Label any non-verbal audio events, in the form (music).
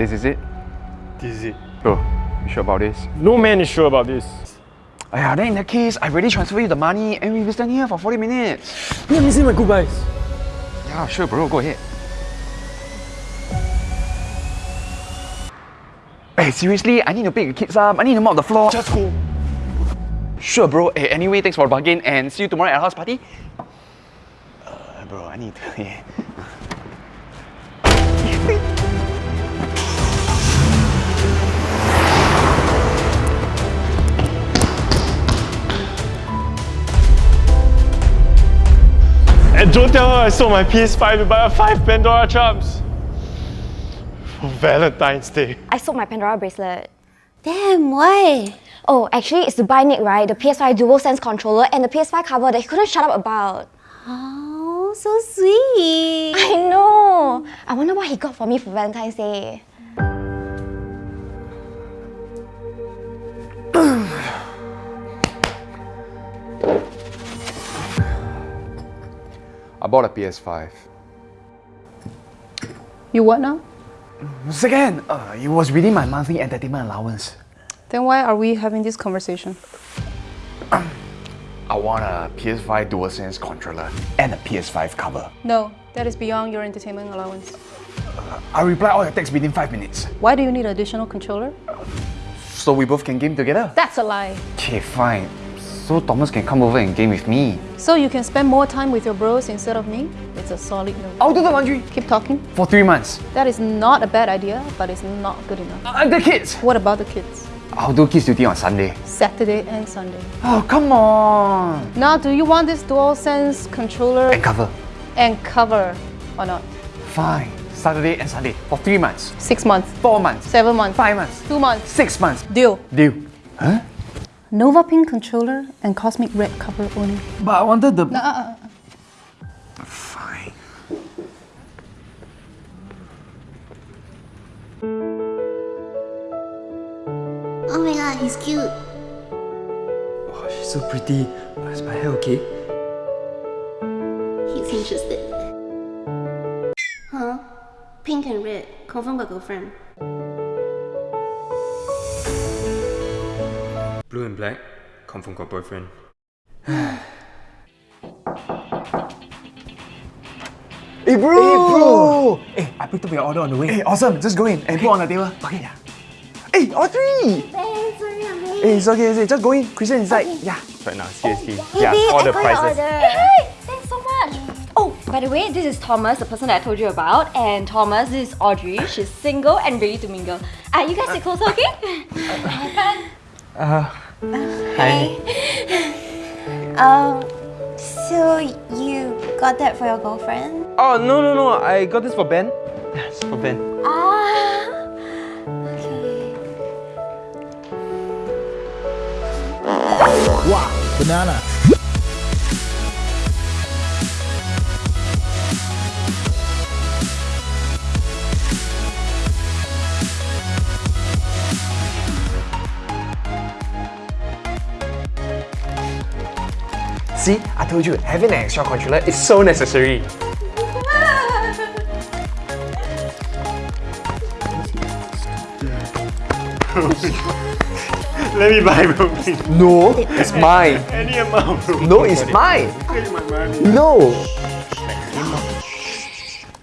This is it? This is it. Bro, you sure about this? No man is sure about this. Aya, then in that case, I already transfer you the money and we've been standing here for 40 minutes. Let me say my goodbyes. Yeah, sure bro, go ahead. Hey, seriously, I need to pick the kids up. I need to mop the floor. Just go. Sure, bro. Hey, anyway, thanks for the bargain and see you tomorrow at house party. Uh, bro, I need to. (laughs) Yeah. And don't tell her I sold my PS5 to buy her five Pandora charms. For Valentine's Day. I sold my Pandora bracelet. Damn, why? Oh, actually, it's to buy Nick, right? The PS5 DualSense controller and the PS5 cover that he couldn't shut up about. Oh, so sweet. I know! I wonder what he got for me for Valentine's Day. Bought a PS5. You what now? Second, uh, it was within my monthly entertainment allowance. Then why are we having this conversation? (clears throat) I want a PS5 DualSense controller and a PS5 cover. No, that is beyond your entertainment allowance. I reply all your texts within 5 minutes. Why do you need an additional controller? So we both can game together? That's a lie. Okay, fine. So Thomas can come over and game with me. So you can spend more time with your bros instead of me? It's a solid no. I'll do the laundry Keep talking. for 3 months. That is not a bad idea, but it's not good enough. Uh, the kids! What about the kids? I'll do kids duty on Sunday. Saturday and Sunday. Oh, come on! Now, do you want this DualSense controller And cover. and cover or not? Fine. Saturday and Sunday for 3 months. Six months, 4 months. seven months, 5 months. two months. 6 months. Deal. Deal. Huh? Nova Pink controller and Cosmic Red cover only. But I wanted the... Uh, Fine. Oh my god, he's cute. Oh, she's so pretty. Is my hair okay? He's interested. Huh? Pink and red. Confirm got girlfriend. Blue and black. Confirm got boyfriend. (sighs) Hey bro! Hey bro! Hey, I picked up your order on the way. Hey, awesome. Just go in and put on the table. Okay. Yeah. Hey, Audrey! Thanks, sorry I'm. Hey, it's okay, it's okay. Just go in. Christian inside. Yeah. Right now, seriously. Hey, yeah, babe, all I the got prices. order. Hey, thanks so much. Oh, by the way, this is Thomas, the person that I told you about. And Thomas, this is Audrey. She's single and ready to mingle. Ah, you guys sit closer, okay? (laughs) Hi. (laughs) Um, so you got that for your girlfriend? Oh, no, no, no. I got this for Ben. It's for Ben. Ah, okay. Banana. See, I told you, having an extra controller is so necessary. (laughs) Let me buy, bro. No, it's mine. (laughs) Any amount, bro. No, it's mine. Take my money. No.